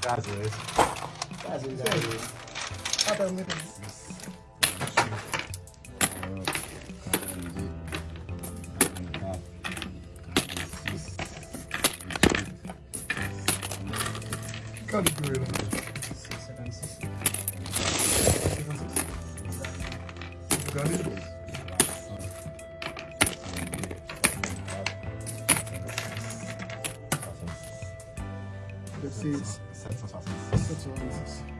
Caso esse. Caso esse. Ah, tá, muito Calcula. Lugar de dois. Preciso. Sete são